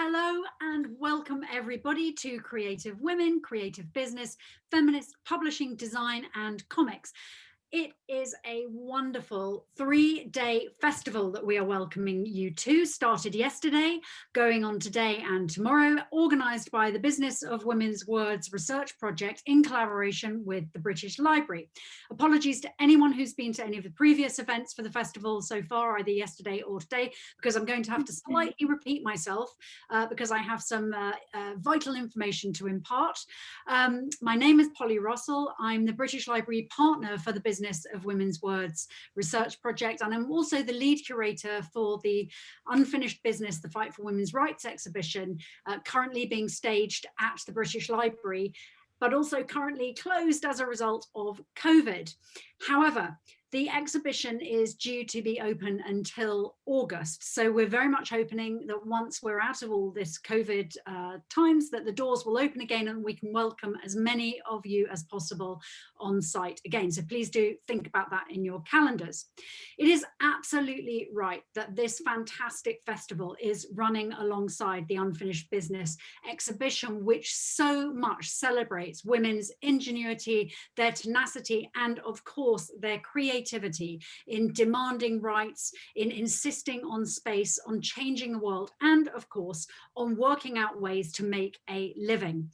Hello and welcome everybody to Creative Women, Creative Business, Feminist Publishing, Design and Comics. It is a wonderful three-day festival that we are welcoming you to, started yesterday, going on today and tomorrow, organised by the Business of Women's Words Research Project in collaboration with the British Library. Apologies to anyone who's been to any of the previous events for the festival so far, either yesterday or today, because I'm going to have to slightly repeat myself uh, because I have some uh, uh, vital information to impart. Um, my name is Polly Russell. I'm the British Library partner for the Business Business of Women's Words research project. And I'm also the lead curator for the Unfinished Business, the Fight for Women's Rights exhibition, uh, currently being staged at the British Library but also currently closed as a result of COVID. However, the exhibition is due to be open until August. So we're very much hoping that once we're out of all this COVID uh, times that the doors will open again and we can welcome as many of you as possible on site again. So please do think about that in your calendars. It is absolutely right that this fantastic festival is running alongside the Unfinished Business exhibition, which so much celebrates women's ingenuity, their tenacity, and of course, their creativity in demanding rights, in insisting on space, on changing the world, and of course, on working out ways to make a living.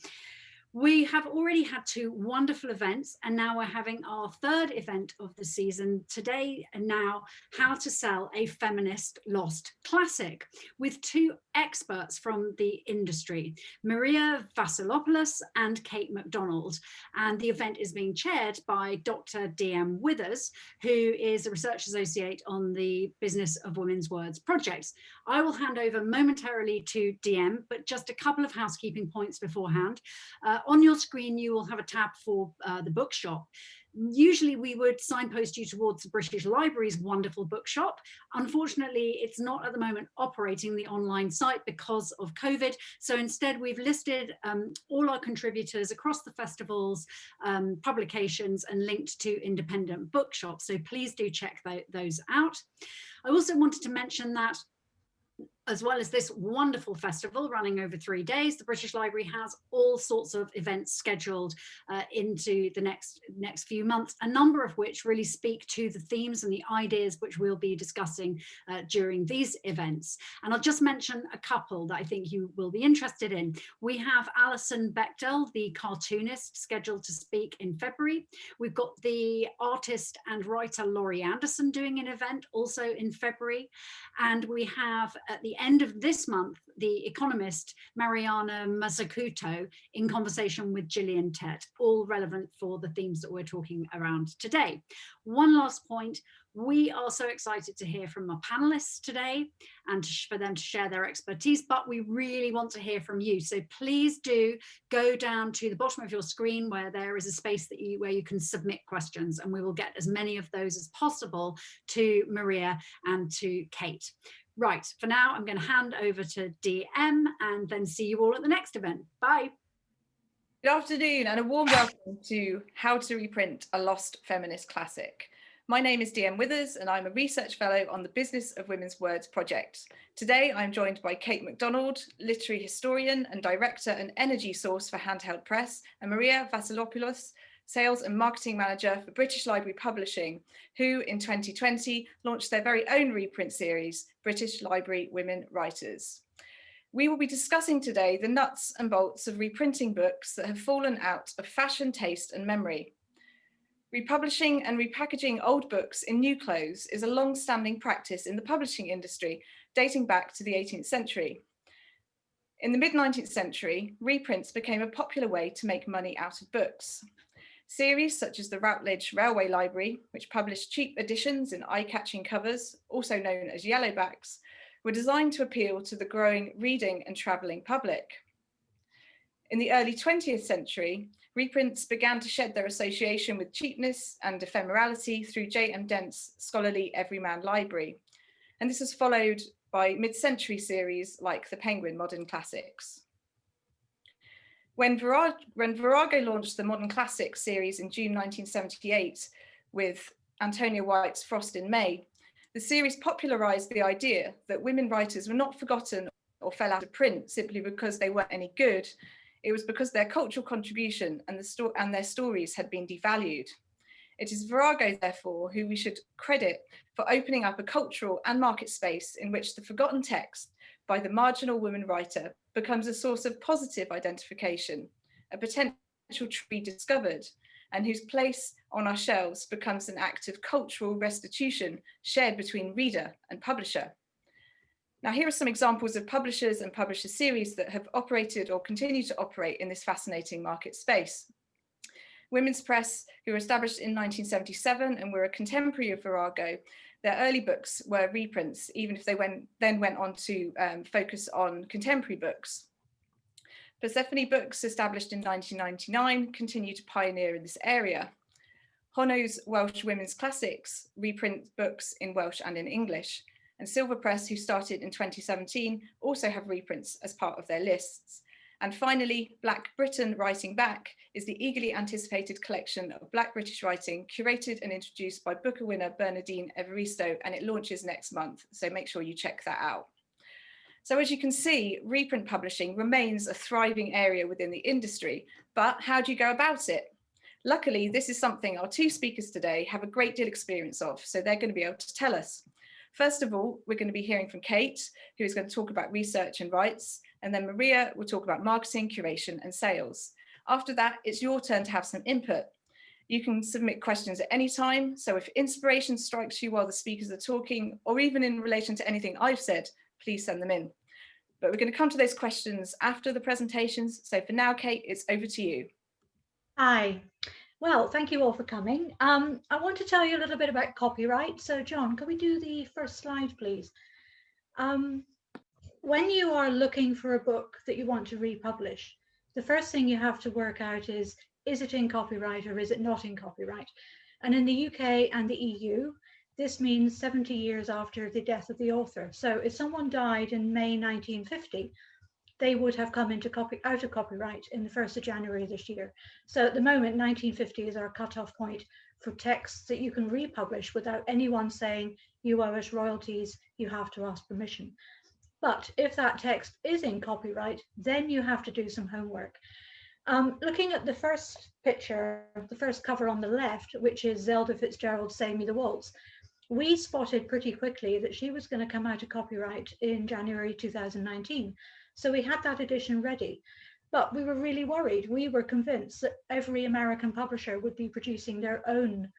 We have already had two wonderful events and now we're having our third event of the season today and now how to sell a feminist lost classic with two experts from the industry, Maria Vasilopoulos and Kate McDonald. And the event is being chaired by Dr. DM Withers, who is a research associate on the Business of Women's Words projects. I will hand over momentarily to DM, but just a couple of housekeeping points beforehand. Uh, on your screen, you will have a tab for uh, the bookshop. Usually we would signpost you towards the British Library's wonderful bookshop. Unfortunately, it's not at the moment operating the online site because of COVID. So instead we've listed um, all our contributors across the festivals, um, publications and linked to independent bookshops. So please do check th those out. I also wanted to mention that as well as this wonderful festival running over three days, the British Library has all sorts of events scheduled uh, into the next next few months, a number of which really speak to the themes and the ideas which we'll be discussing uh, during these events. And I'll just mention a couple that I think you will be interested in. We have Alison Bechdel, the cartoonist, scheduled to speak in February. We've got the artist and writer Laurie Anderson doing an event also in February. And we have at the end of this month, the economist Mariana Mazzucato in conversation with Gillian Tett, all relevant for the themes that we're talking around today. One last point, we are so excited to hear from our panelists today and for them to share their expertise, but we really want to hear from you. So please do go down to the bottom of your screen where there is a space that you, where you can submit questions and we will get as many of those as possible to Maria and to Kate. Right, for now, I'm going to hand over to DM and then see you all at the next event. Bye. Good afternoon and a warm welcome to How to Reprint a Lost Feminist Classic. My name is DM Withers and I'm a research fellow on the Business of Women's Words project. Today I'm joined by Kate McDonald, literary historian and director and energy source for Handheld Press, and Maria Vasilopoulos, Sales and Marketing Manager for British Library Publishing, who in 2020 launched their very own reprint series, British Library Women Writers. We will be discussing today the nuts and bolts of reprinting books that have fallen out of fashion, taste and memory. Republishing and repackaging old books in new clothes is a long-standing practice in the publishing industry, dating back to the 18th century. In the mid-19th century, reprints became a popular way to make money out of books. Series such as the Routledge Railway Library, which published cheap editions in eye-catching covers, also known as yellowbacks, were designed to appeal to the growing reading and travelling public. In the early 20th century, reprints began to shed their association with cheapness and ephemerality through J.M. Dent's scholarly Everyman Library. And this was followed by mid-century series like the Penguin Modern Classics. When Virago, when Virago launched the Modern Classics series in June 1978 with Antonia White's Frost in May, the series popularised the idea that women writers were not forgotten or fell out of print simply because they weren't any good. It was because their cultural contribution and, the and their stories had been devalued. It is Virago, therefore, who we should credit for opening up a cultural and market space in which the forgotten text by the marginal woman writer becomes a source of positive identification, a potential to be discovered, and whose place on our shelves becomes an act of cultural restitution shared between reader and publisher. Now, here are some examples of publishers and publisher series that have operated or continue to operate in this fascinating market space. Women's Press, who were established in 1977 and were a contemporary of Virago, their early books were reprints, even if they went, then went on to um, focus on contemporary books. Persephone Books, established in 1999, continue to pioneer in this area. Honno's Welsh Women's Classics reprint books in Welsh and in English, and Silver Press, who started in 2017, also have reprints as part of their lists. And finally, Black Britain Writing Back is the eagerly anticipated collection of Black British writing curated and introduced by Booker winner Bernardine Evaristo, and it launches next month. So make sure you check that out. So as you can see, reprint publishing remains a thriving area within the industry, but how do you go about it? Luckily, this is something our two speakers today have a great deal experience of, so they're going to be able to tell us. First of all, we're going to be hearing from Kate, who is going to talk about research and rights, and then Maria will talk about marketing, curation and sales. After that, it's your turn to have some input. You can submit questions at any time. So if inspiration strikes you while the speakers are talking, or even in relation to anything I've said, please send them in. But we're going to come to those questions after the presentations. So for now, Kate, it's over to you. Hi. Well, thank you all for coming. Um, I want to tell you a little bit about copyright. So John, can we do the first slide, please? Um, when you are looking for a book that you want to republish, the first thing you have to work out is, is it in copyright or is it not in copyright? And in the UK and the EU, this means 70 years after the death of the author. So if someone died in May 1950, they would have come into copy out of copyright in the 1st of January this year. So at the moment, 1950 is our cutoff point for texts that you can republish without anyone saying you owe us royalties, you have to ask permission. But if that text is in copyright, then you have to do some homework. Um, looking at the first picture, the first cover on the left, which is Zelda Fitzgerald's Save Me the Waltz, we spotted pretty quickly that she was going to come out of copyright in January 2019. So we had that edition ready. But we were really worried. We were convinced that every American publisher would be producing their own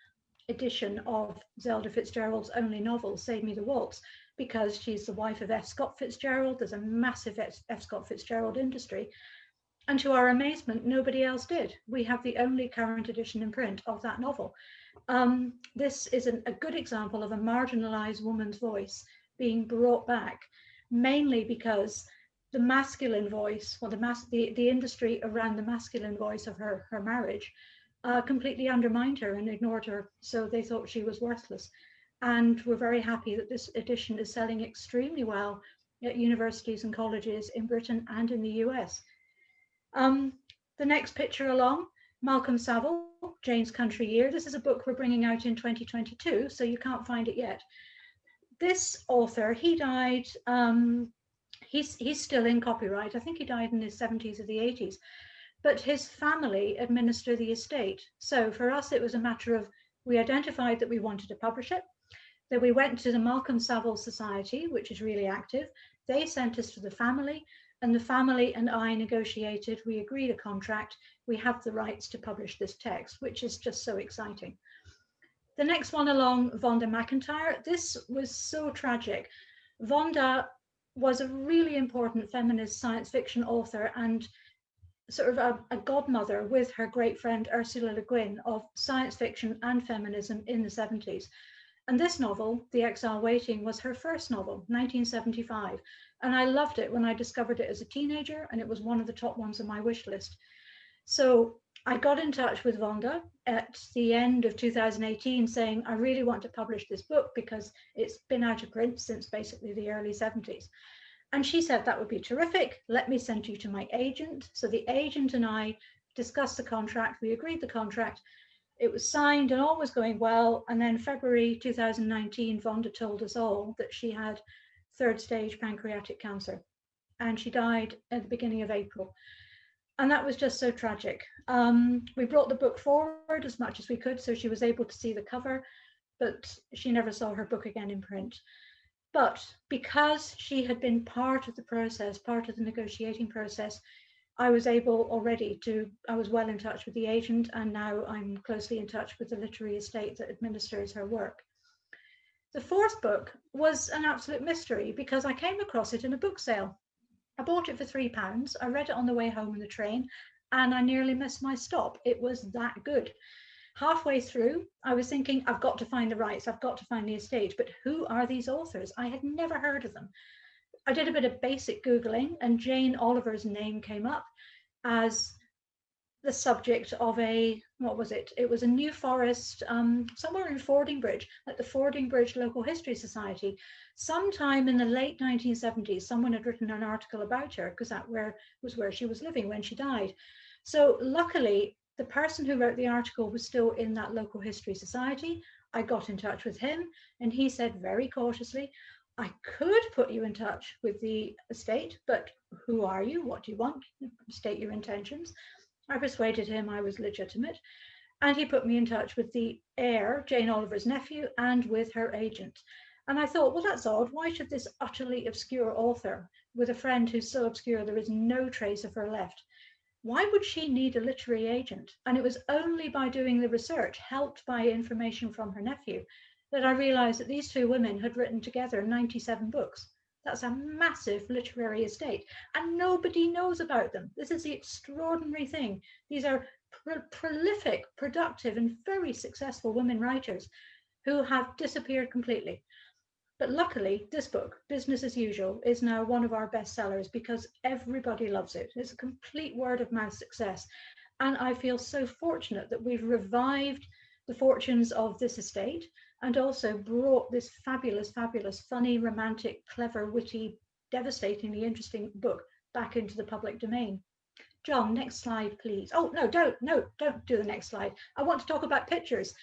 edition of Zelda Fitzgerald's only novel, Save Me the Waltz, because she's the wife of F. Scott Fitzgerald. There's a massive F. Scott Fitzgerald industry. And to our amazement, nobody else did. We have the only current edition in print of that novel. Um, this is an, a good example of a marginalized woman's voice being brought back, mainly because the masculine voice, or the, mas the, the industry around the masculine voice of her, her marriage, uh, completely undermined her and ignored her. So they thought she was worthless and we're very happy that this edition is selling extremely well at universities and colleges in Britain and in the US. Um, the next picture along, Malcolm Saville, Jane's Country Year. This is a book we're bringing out in 2022, so you can't find it yet. This author, he died, um, he's, he's still in copyright. I think he died in his 70s or the 80s, but his family administer the estate. So for us, it was a matter of, we identified that we wanted to publish it. Then we went to the Malcolm Saville Society, which is really active. They sent us to the family and the family and I negotiated, we agreed a contract, we have the rights to publish this text, which is just so exciting. The next one along, Vonda McIntyre, this was so tragic. Vonda was a really important feminist science fiction author and sort of a, a, godmother with her great friend Ursula Le Guin of science fiction and feminism in the 70s. And this novel, The Exile Waiting, was her first novel, 1975. And I loved it when I discovered it as a teenager, and it was one of the top ones on my wish list. So I got in touch with Vonda at the end of 2018 saying, I really want to publish this book because it's been out of print since basically the early 70s. And she said, that would be terrific. Let me send you to my agent. So the agent and I discussed the contract. We agreed the contract it was signed and all was going well. And then February 2019, Vonda told us all that she had third stage pancreatic cancer. and she died at the beginning of April. And that was just so tragic. Um, we brought the book forward as much as we could so she was able to see the cover, but she never saw her book again in print. But because she had been part of the process, part of the negotiating process, I was able already to, I was well in touch with the agent and now I'm closely in touch with the literary estate that administers her work. The fourth book was an absolute mystery because I came across it in a book sale. I bought it for three pounds. I read it on the way home in the train and I nearly missed my stop. It was that good. Halfway through, I was thinking, I've got to find the rights, I've got to find the estate, but who are these authors? I had never heard of them. I did a bit of basic Googling and Jane Oliver's name came up as the subject of a, what was it? It was a New Forest, um, somewhere in Fordingbridge, at the Fordingbridge Local History Society. Sometime in the late 1970s, someone had written an article about her because that where, was where she was living when she died. So luckily, the person who wrote the article was still in that local history society. I got in touch with him and he said very cautiously, I could put you in touch with the estate, but who are you? What do you want? State your intentions. I persuaded him I was legitimate and he put me in touch with the heir, Jane Oliver's nephew, and with her agent. And I thought, well, that's odd. Why should this utterly obscure author, with a friend who's so obscure there is no trace of her left, why would she need a literary agent? And it was only by doing the research, helped by information from her nephew, that I realized that these two women had written together 97 books. That's a massive literary estate and nobody knows about them. This is the extraordinary thing. These are pr prolific, productive and very successful women writers who have disappeared completely. But luckily, this book, Business as Usual, is now one of our bestsellers because everybody loves it. It's a complete word of mouth success. And I feel so fortunate that we've revived the fortunes of this estate and also brought this fabulous, fabulous, funny, romantic, clever, witty, devastatingly interesting book back into the public domain. John, next slide, please. Oh, no, don't, no, don't do the next slide. I want to talk about pictures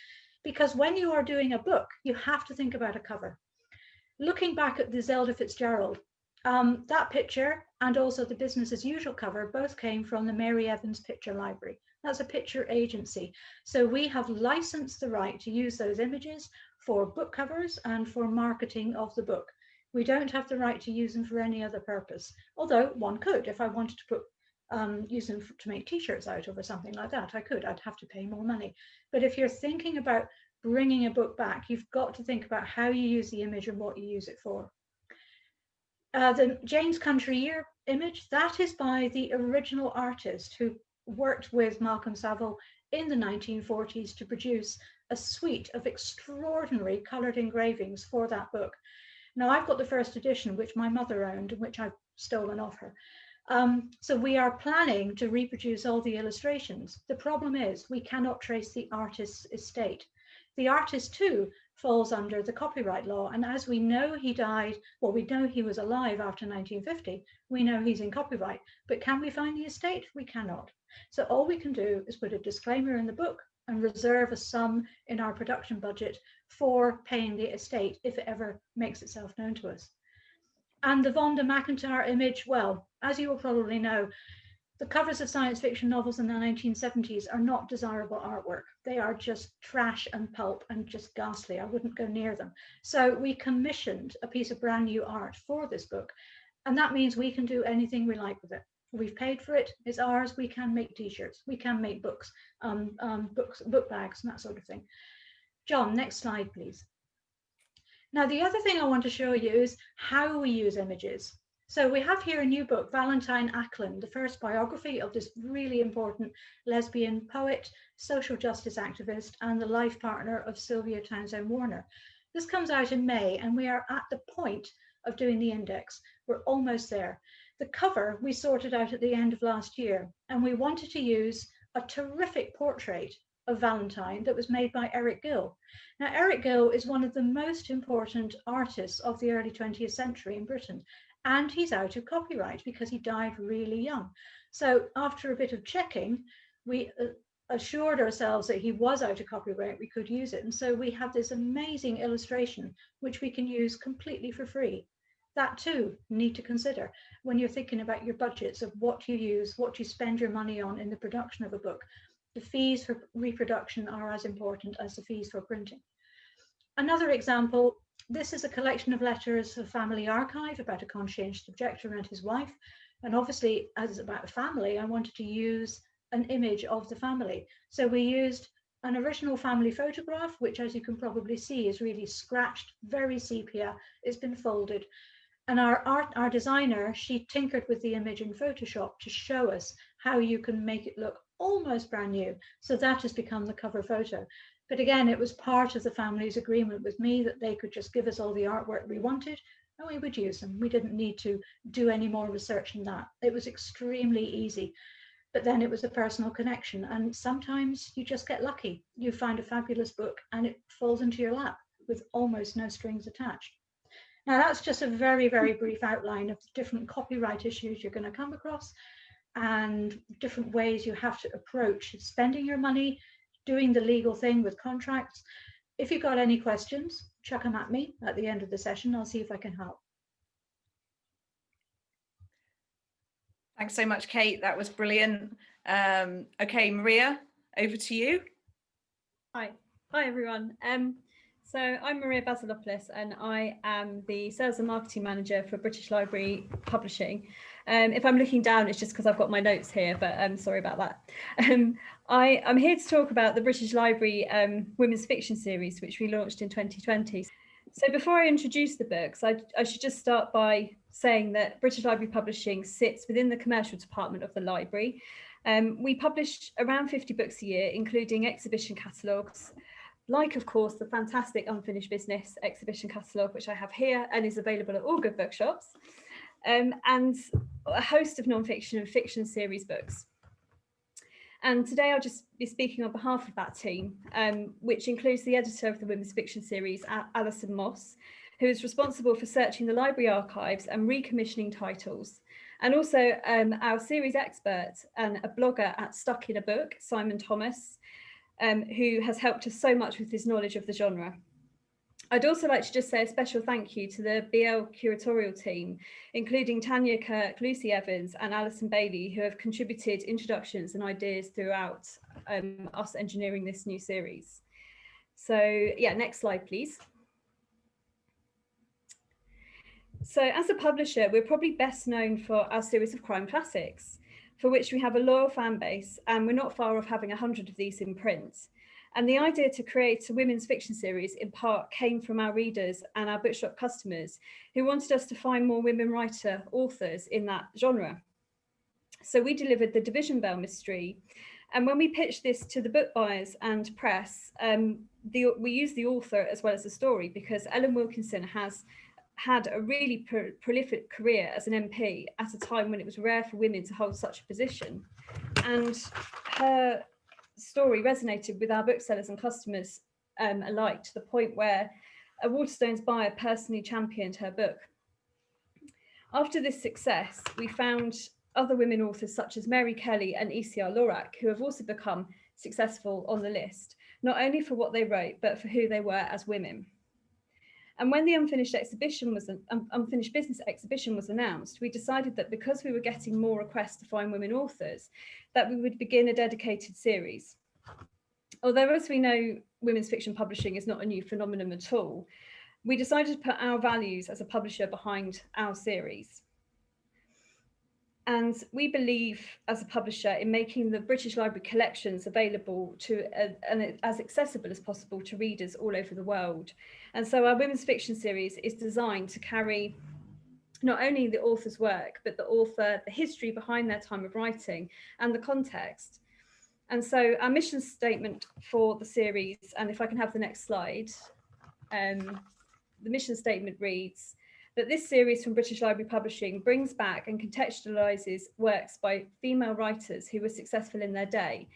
because when you are doing a book, you have to think about a cover. Looking back at the Zelda Fitzgerald, um, that picture and also the business as usual cover both came from the Mary Evans Picture Library. That's a picture agency. So we have licensed the right to use those images for book covers and for marketing of the book. We don't have the right to use them for any other purpose, although one could if I wanted to put um, use them to make t-shirts out of or something like that. I could, I'd have to pay more money. But if you're thinking about bringing a book back, you've got to think about how you use the image and what you use it for. Uh, the Jane's Country Year image, that is by the original artist who worked with Malcolm Saville in the 1940s to produce a suite of extraordinary coloured engravings for that book. Now I've got the first edition, which my mother owned, and which I've stolen off her. Um, so we are planning to reproduce all the illustrations. The problem is we cannot trace the artist's estate. The artist too falls under the copyright law. And as we know he died, well, we know he was alive after 1950, we know he's in copyright, but can we find the estate? We cannot. So all we can do is put a disclaimer in the book and reserve a sum in our production budget for paying the estate if it ever makes itself known to us. And the Vonda McIntyre image, well, as you will probably know, the covers of science fiction novels in the 1970s are not desirable artwork. They are just trash and pulp and just ghastly. I wouldn't go near them. So we commissioned a piece of brand new art for this book. And that means we can do anything we like with it. We've paid for it, it's ours, we can make t-shirts, we can make books, um, um, books, book bags and that sort of thing. John, next slide, please. Now, the other thing I want to show you is how we use images. So we have here a new book, Valentine Ackland, the first biography of this really important lesbian poet, social justice activist, and the life partner of Sylvia Townsend Warner. This comes out in May, and we are at the point of doing the index. We're almost there. The cover we sorted out at the end of last year, and we wanted to use a terrific portrait of Valentine that was made by Eric Gill. Now, Eric Gill is one of the most important artists of the early 20th century in Britain, and he's out of copyright because he died really young. So after a bit of checking, we uh, assured ourselves that he was out of copyright, we could use it. And so we have this amazing illustration, which we can use completely for free. that too need to consider when you're thinking about your budgets of what you use, what you spend your money on in the production of a book. The fees for reproduction are as important as the fees for printing. Another example, this is a collection of letters of family archive about a conscientious objector and his wife. And obviously, as it's about a family, I wanted to use an image of the family. So we used an original family photograph, which as you can probably see is really scratched, very sepia, it's been folded. And our art, our designer, she tinkered with the image in Photoshop to show us how you can make it look almost brand new. So that has become the cover photo. But again, it was part of the family's agreement with me that they could just give us all the artwork we wanted and we would use them. We didn't need to do any more research than that. It was extremely easy. But then it was a personal connection. And sometimes you just get lucky. You find a fabulous book and it falls into your lap with almost no strings attached. Now that's just a very, very brief outline of the different copyright issues you're going to come across and different ways you have to approach spending your money, doing the legal thing with contracts. If you've got any questions, chuck them at me at the end of the session. I'll see if I can help. Thanks so much, Kate. That was brilliant. Um, okay, Maria, over to you. Hi, hi everyone. Um, so I'm Maria Vasilopoulos and I am the Sales and Marketing Manager for British Library Publishing. Um, if I'm looking down, it's just because I've got my notes here, but I'm um, sorry about that. Um, I, am here to talk about the British Library um, Women's Fiction Series, which we launched in 2020. So before I introduce the books, I, I should just start by saying that British Library Publishing sits within the commercial department of the library. Um, we publish around 50 books a year, including exhibition catalogues, like of course the fantastic unfinished business exhibition catalogue which I have here and is available at all good bookshops um, and a host of non-fiction and fiction series books. And today I'll just be speaking on behalf of that team, um, which includes the editor of the women's fiction series, Alison Moss, who is responsible for searching the library archives and recommissioning titles. And also um, our series expert and a blogger at Stuck in a Book, Simon Thomas, um, who has helped us so much with his knowledge of the genre. I'd also like to just say a special thank you to the BL curatorial team, including Tanya Kirk, Lucy Evans and Alison Bailey, who have contributed introductions and ideas throughout um, us engineering this new series. So yeah, next slide, please. So as a publisher, we're probably best known for our series of crime classics for which we have a loyal fan base and we're not far off having 100 of these in print. And the idea to create a women's fiction series in part came from our readers and our bookshop customers who wanted us to find more women writer authors in that genre. So we delivered the Division Bell mystery. And when we pitched this to the book buyers and press, um, the, we used the author as well as the story because Ellen Wilkinson has had a really pro prolific career as an MP at a time when it was rare for women to hold such a position. And her story resonated with our booksellers and customers um, alike to the point where a Waterstones buyer personally championed her book. After this success, we found other women authors such as Mary Kelly and ECR Lorac, who have also become successful on the list, not only for what they wrote, but for who they were as women. And when the unfinished exhibition was um, unfinished business exhibition was announced, we decided that because we were getting more requests to find women authors, that we would begin a dedicated series. Although as we know, women's fiction publishing is not a new phenomenon at all, we decided to put our values as a publisher behind our series. And we believe as a publisher in making the British Library collections available to uh, and as accessible as possible to readers all over the world. And so our women's fiction series is designed to carry not only the author's work, but the author, the history behind their time of writing and the context. And so our mission statement for the series, and if I can have the next slide, um, the mission statement reads, that this series from British Library Publishing brings back and contextualises works by female writers who were successful in their day.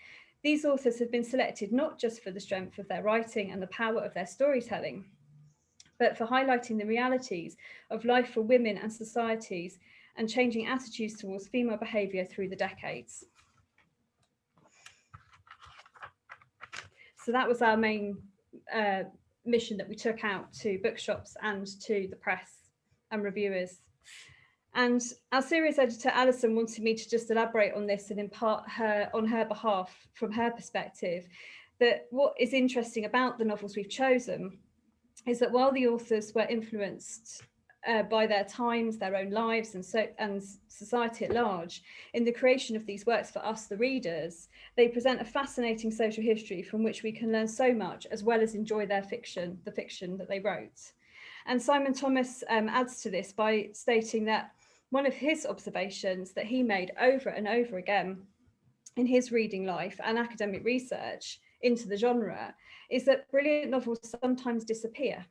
These authors have been selected not just for the strength of their writing and the power of their storytelling, but for highlighting the realities of life for women and societies and changing attitudes towards female behaviour through the decades. So that was our main uh, mission that we took out to bookshops and to the press and reviewers. And our series editor, Alison, wanted me to just elaborate on this and impart her on her behalf, from her perspective, that what is interesting about the novels we've chosen is that while the authors were influenced uh, by their times, their own lives and, so, and society at large, in the creation of these works for us, the readers, they present a fascinating social history from which we can learn so much as well as enjoy their fiction, the fiction that they wrote. And Simon Thomas um, adds to this by stating that one of his observations that he made over and over again in his reading life and academic research into the genre is that brilliant novels sometimes disappear.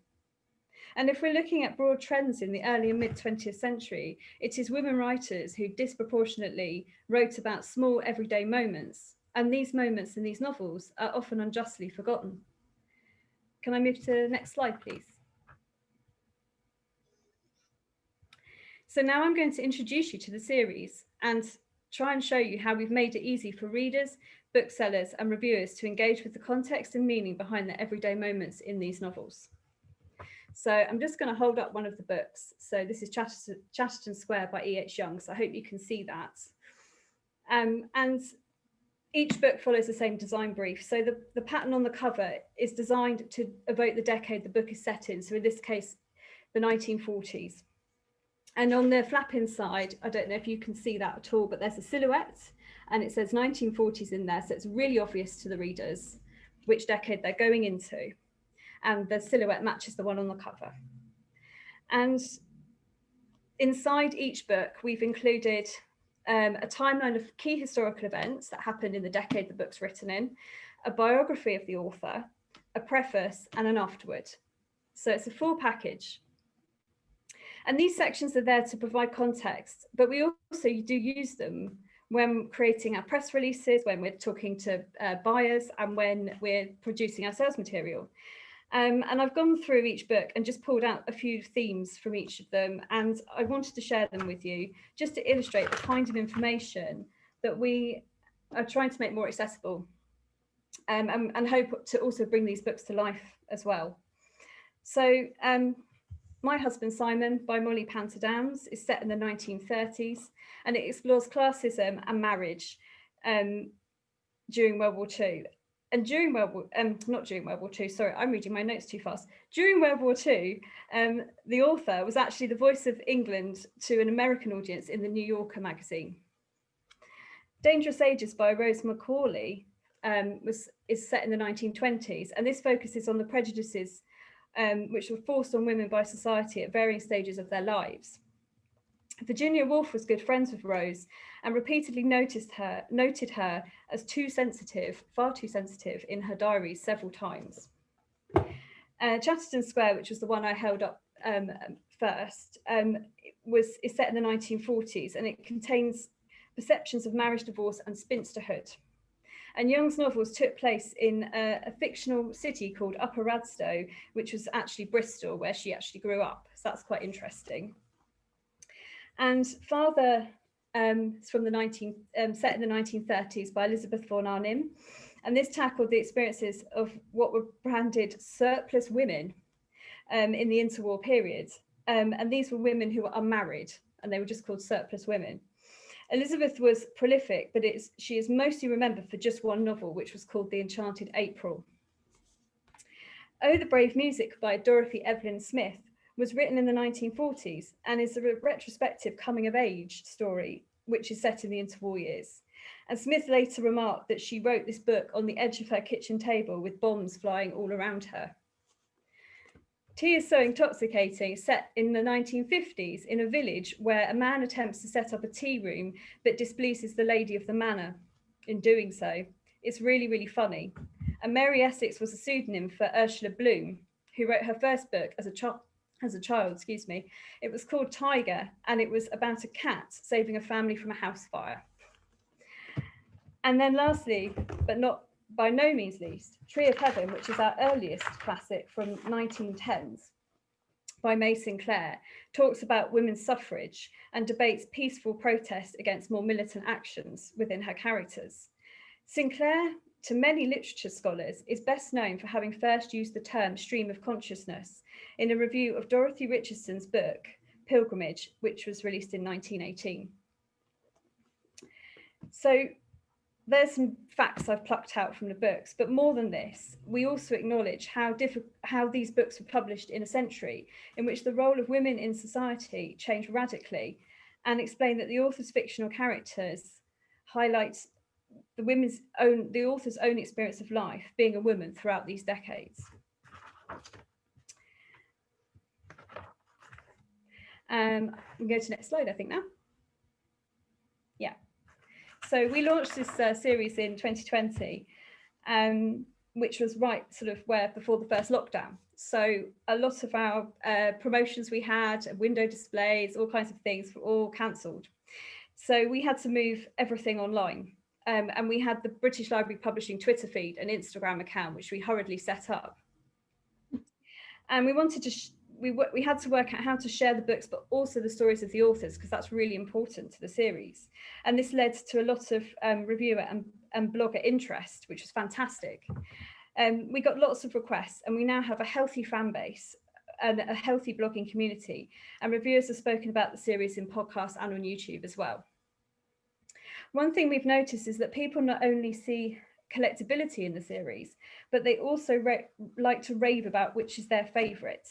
And if we're looking at broad trends in the early and mid 20th century, it is women writers who disproportionately wrote about small everyday moments. And these moments in these novels are often unjustly forgotten. Can I move to the next slide, please? So now I'm going to introduce you to the series and try and show you how we've made it easy for readers, booksellers and reviewers to engage with the context and meaning behind the everyday moments in these novels. So I'm just going to hold up one of the books. So this is Chatterton, Chatterton Square by E.H. Young. So I hope you can see that. Um, and each book follows the same design brief. So the, the pattern on the cover is designed to evoke the decade the book is set in. So in this case, the 1940s. And on the flap inside, I don't know if you can see that at all, but there's a silhouette and it says 1940s in there. So it's really obvious to the readers which decade they're going into. And the silhouette matches the one on the cover. And inside each book, we've included um, a timeline of key historical events that happened in the decade the book's written in, a biography of the author, a preface and an afterword. So it's a full package and these sections are there to provide context, but we also do use them when creating our press releases, when we're talking to uh, buyers and when we're producing our sales material. Um, and I've gone through each book and just pulled out a few themes from each of them. And I wanted to share them with you just to illustrate the kind of information that we are trying to make more accessible um, and, and, hope to also bring these books to life as well. So um, my Husband Simon by Molly Panter Downes is set in the 1930s and it explores classism and marriage um, during World War II. And during World War, um, not during World War II, sorry, I'm reading my notes too fast. During World War II, um, the author was actually the voice of England to an American audience in the New Yorker magazine. Dangerous Ages by Rose Macaulay um, was is set in the 1920s, and this focuses on the prejudices um, which were forced on women by society at varying stages of their lives. Virginia Woolf was good friends with Rose and repeatedly noticed her, noted her as too sensitive, far too sensitive in her diaries several times. Uh, Chatterton Square, which was the one I held up um, first, um, was is set in the 1940s and it contains perceptions of marriage, divorce and spinsterhood. And Young's novels took place in a, a, fictional city called Upper Radstowe, which was actually Bristol, where she actually grew up. So that's quite interesting. And Father um, from the 19, um, set in the 1930s by Elizabeth von Arnim. And this tackled the experiences of what were branded surplus women um, in the interwar period. Um, and these were women who were unmarried and they were just called surplus women. Elizabeth was prolific, but it's, she is mostly remembered for just one novel, which was called The Enchanted April. Oh, the Brave Music by Dorothy Evelyn Smith was written in the 1940s and is a retrospective coming of age story, which is set in the interwar years. And Smith later remarked that she wrote this book on the edge of her kitchen table with bombs flying all around her. Tea is so intoxicating, set in the 1950s in a village where a man attempts to set up a tea room but displeases the lady of the manor in doing so. It's really, really funny. And Mary Essex was a pseudonym for Ursula Bloom, who wrote her first book as a child as a child, excuse me. It was called Tiger and it was about a cat saving a family from a house fire. And then lastly, but not by no means least, Tree of Heaven, which is our earliest classic from 1910s by May Sinclair, talks about women's suffrage and debates peaceful protest against more militant actions within her characters. Sinclair, to many literature scholars, is best known for having first used the term stream of consciousness in a review of Dorothy Richardson's book, Pilgrimage, which was released in 1918. So there's some facts I've plucked out from the books, but more than this, we also acknowledge how how these books were published in a century in which the role of women in society changed radically and explain that the author's fictional characters highlight the women's own the author's own experience of life being a woman throughout these decades. Um, we can go to the next slide, I think now. So we launched this uh, series in 2020, um, which was right sort of where before the first lockdown. So a lot of our uh, promotions we had, window displays, all kinds of things were all cancelled. So we had to move everything online. Um, and we had the British Library Publishing Twitter feed and Instagram account, which we hurriedly set up. And we wanted to we, we had to work out how to share the books, but also the stories of the authors, because that's really important to the series. And this led to a lot of um, reviewer and, and blogger interest, which was fantastic. Um, we got lots of requests and we now have a healthy fan base and a healthy blogging community. And reviewers have spoken about the series in podcasts and on YouTube as well. One thing we've noticed is that people not only see collectability in the series, but they also like to rave about which is their favourite.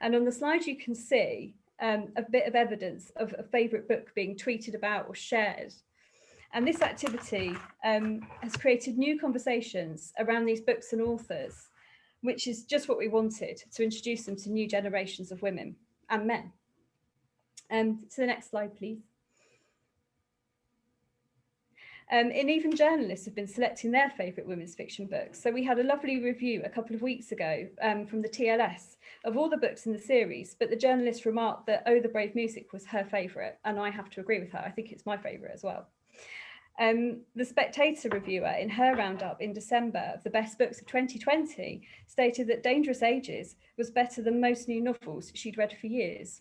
And on the slide, you can see um, a bit of evidence of a favourite book being tweeted about or shared. And this activity um, has created new conversations around these books and authors, which is just what we wanted to introduce them to new generations of women and men. Um, to the next slide, please. Um, and even journalists have been selecting their favourite women's fiction books. So we had a lovely review a couple of weeks ago um, from the TLS of all the books in the series, but the journalist remarked that Oh, the Brave Music was her favourite, and I have to agree with her. I think it's my favourite as well. Um, the Spectator reviewer in her roundup in December of the best books of 2020 stated that Dangerous Ages was better than most new novels she'd read for years.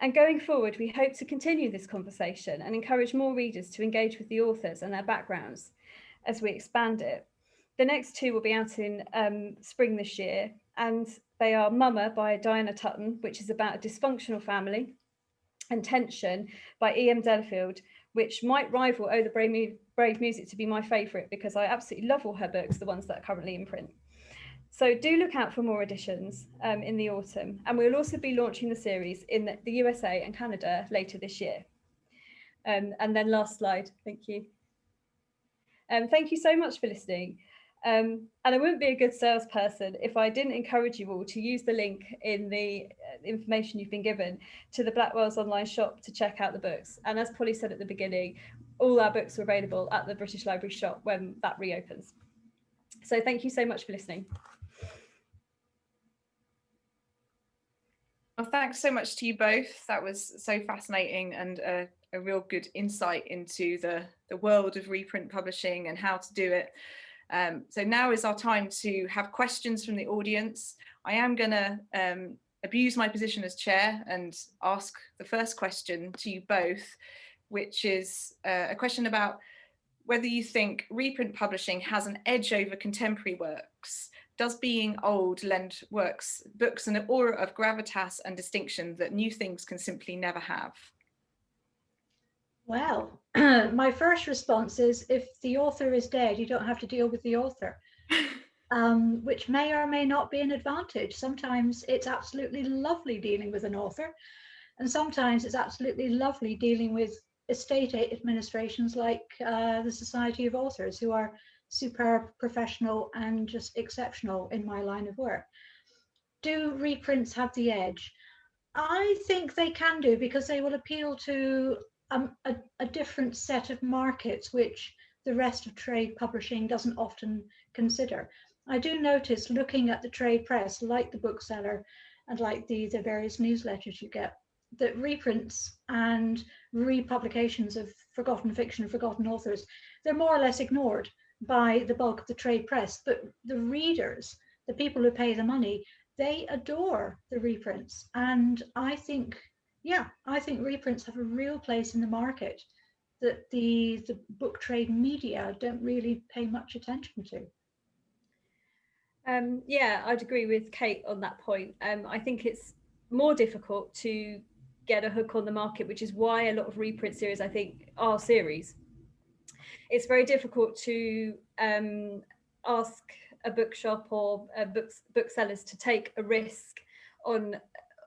And going forward, we hope to continue this conversation and encourage more readers to engage with the authors and their backgrounds as we expand it. The next two will be out in um, spring this year, and they are Mamma by Diana Tutton, which is about a dysfunctional family, and Tension by E.M. Delafield, which might rival Oh, the Brave, Brave Music to be my favourite because I absolutely love all her books, the ones that are currently in print. So do look out for more editions um, in the autumn. And we'll also be launching the series in the, the USA and Canada later this year. Um, and then last slide, thank you. Um, thank you so much for listening. Um, and I wouldn't be a good salesperson if I didn't encourage you all to use the link in the uh, information you've been given to the Blackwell's online shop to check out the books. And as Polly said at the beginning, all our books are available at the British Library shop when that reopens. So thank you so much for listening. Well, thanks so much to you both. That was so fascinating and a, a real good insight into the, the world of reprint publishing and how to do it. Um, so now is our time to have questions from the audience. I am going to um, abuse my position as chair and ask the first question to you both, which is uh, a question about whether you think reprint publishing has an edge over contemporary works does being old lend works books an aura of gravitas and distinction that new things can simply never have? Well, my first response is if the author is dead, you don't have to deal with the author, um, which may or may not be an advantage. Sometimes it's absolutely lovely dealing with an author, and sometimes it's absolutely lovely dealing with estate administrations like uh, the Society of Authors, who are superb, professional, and just exceptional in my line of work. Do reprints have the edge? I think they can do because they will appeal to um, a, a different set of markets, which the rest of trade publishing doesn't often consider. I do notice looking at the trade press, like the bookseller and like the, the various newsletters you get, that reprints and republications of forgotten fiction, forgotten authors, they're more or less ignored by the bulk of the trade press, but the readers, the people who pay the money, they adore the reprints. And I think, yeah, I think reprints have a real place in the market that the, the book trade media don't really pay much attention to. Um, yeah, I'd agree with Kate on that point. Um, I think it's more difficult to get a hook on the market, which is why a lot of reprint series, I think, are series. It's very difficult to um, ask a bookshop or uh, books, booksellers to take a risk on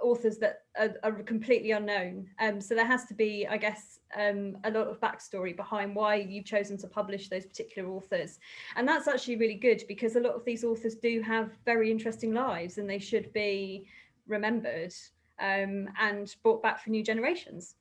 authors that are, are completely unknown. Um, so there has to be, I guess, um, a lot of backstory behind why you've chosen to publish those particular authors. And that's actually really good because a lot of these authors do have very interesting lives and they should be remembered um, and brought back for new generations.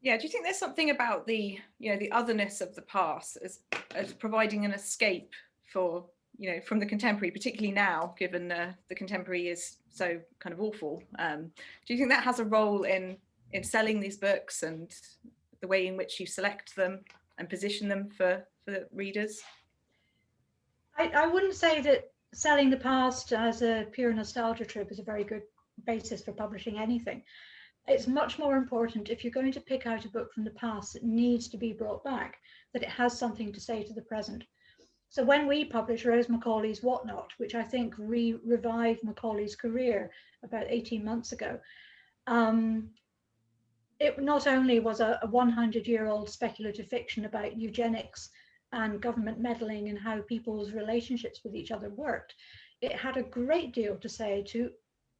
Yeah, do you think there's something about the, you know, the otherness of the past as, as providing an escape for, you know, from the contemporary, particularly now, given uh, the contemporary is so kind of awful. Um, do you think that has a role in in selling these books and the way in which you select them and position them for for the readers? I, I wouldn't say that selling the past as a pure nostalgia trip is a very good basis for publishing anything. It's much more important if you're going to pick out a book from the past that needs to be brought back, that it has something to say to the present. So when we published Rose Macaulay's Whatnot, which I think re revived Macaulay's career about 18 months ago, um, it not only was a, a 100 year old speculative fiction about eugenics and government meddling and how people's relationships with each other worked, it had a great deal to say to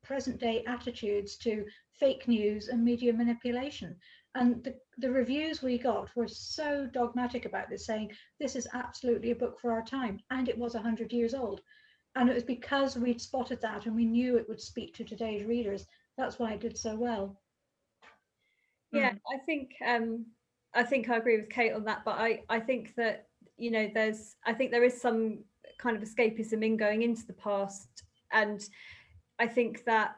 present day attitudes to fake news and media manipulation. And the, the reviews we got were so dogmatic about this, saying this is absolutely a book for our time. And it was 100 years old. And it was because we'd spotted that and we knew it would speak to today's readers. That's why it did so well. Yeah, mm. I think um, I think I agree with Kate on that, but I, I think that you know there's I think there is some kind of escapism in going into the past and I think that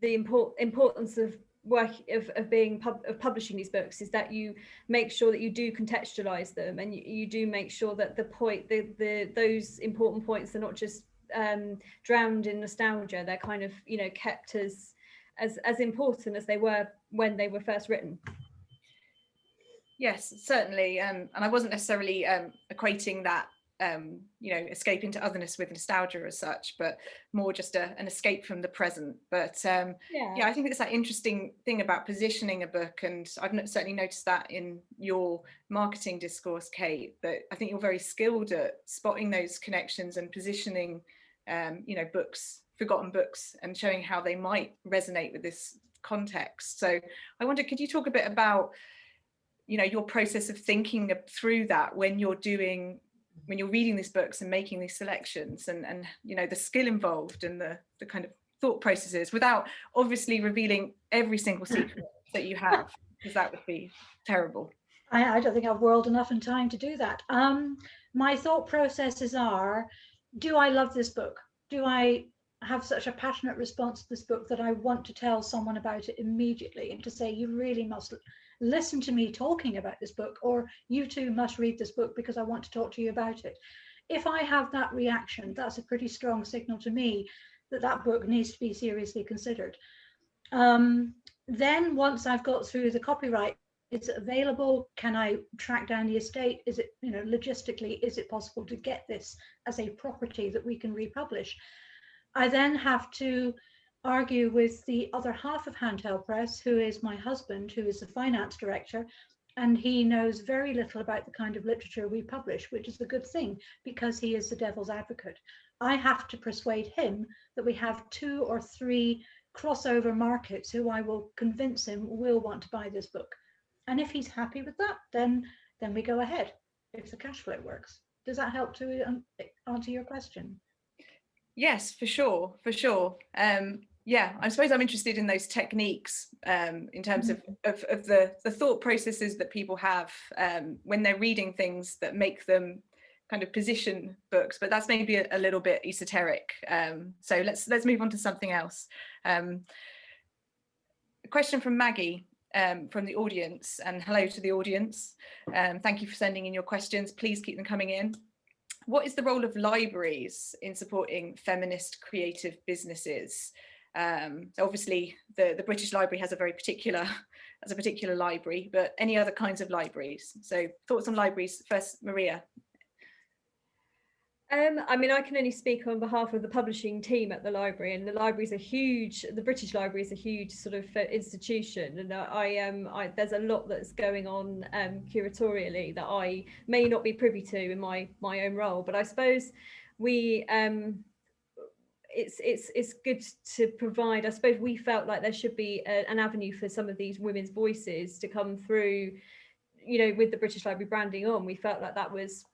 the import, importance of work of, of being pub, of publishing these books is that you make sure that you do contextualize them and you, you do make sure that the point the the those important points are not just um, drowned in nostalgia. They're kind of you know kept as as as important as they were when they were first written. Yes certainly um, and i wasn't necessarily um, equating that um, you know, escape into otherness with nostalgia as such, but more just a, an escape from the present. But um, yeah. yeah, I think it's that interesting thing about positioning a book. And I've certainly noticed that in your marketing discourse, Kate, that I think you're very skilled at spotting those connections and positioning, um, you know, books, forgotten books and showing how they might resonate with this context. So I wonder, could you talk a bit about, you know, your process of thinking through that when you're doing when you're reading these books and making these selections and and you know the skill involved and the the kind of thought processes without obviously revealing every single secret that you have because that would be terrible. I, I don't think I've whirled enough in time to do that. Um my thought processes are do I love this book? Do I have such a passionate response to this book that I want to tell someone about it immediately and to say you really must listen to me talking about this book, or you too must read this book because I want to talk to you about it. If I have that reaction, that's a pretty strong signal to me that that book needs to be seriously considered. Um, then once I've got through the copyright, is it available? Can I track down the estate? Is it, you know, logistically, is it possible to get this as a property that we can republish? I then have to argue with the other half of Handheld Press, who is my husband, who is the finance director, and he knows very little about the kind of literature we publish, which is a good thing because he is the devil's advocate. I have to persuade him that we have two or three crossover markets who I will convince him will want to buy this book. And if he's happy with that, then then we go ahead if the cash flow works. Does that help to um, answer your question? Yes, for sure, for sure. Um, yeah, I suppose I'm interested in those techniques um, in terms of, mm-hmm. of, of, the, the thought processes that people have um, when they're reading things that make them kind of position books, but that's maybe a, a little bit esoteric. Um, so let's let's move on to something else. Um, a question from Maggie um, from the audience and hello to the audience. Um, thank you for sending in your questions. Please keep them coming in what is the role of libraries in supporting feminist creative businesses? Um, so obviously the, the British Library has a very particular, has a particular library, but any other kinds of libraries? So thoughts on libraries, first Maria. Um, I mean, I can only speak on behalf of the publishing team at the library, and the library is a huge. The British Library is a huge sort of uh, institution, and I um, I, there's a lot that's going on um, curatorially that I may not be privy to in my my own role. But I suppose we um, it's it's it's good to provide. I suppose we felt like there should be a, an avenue for some of these women's voices to come through. You know, with the British Library branding on, we felt like that was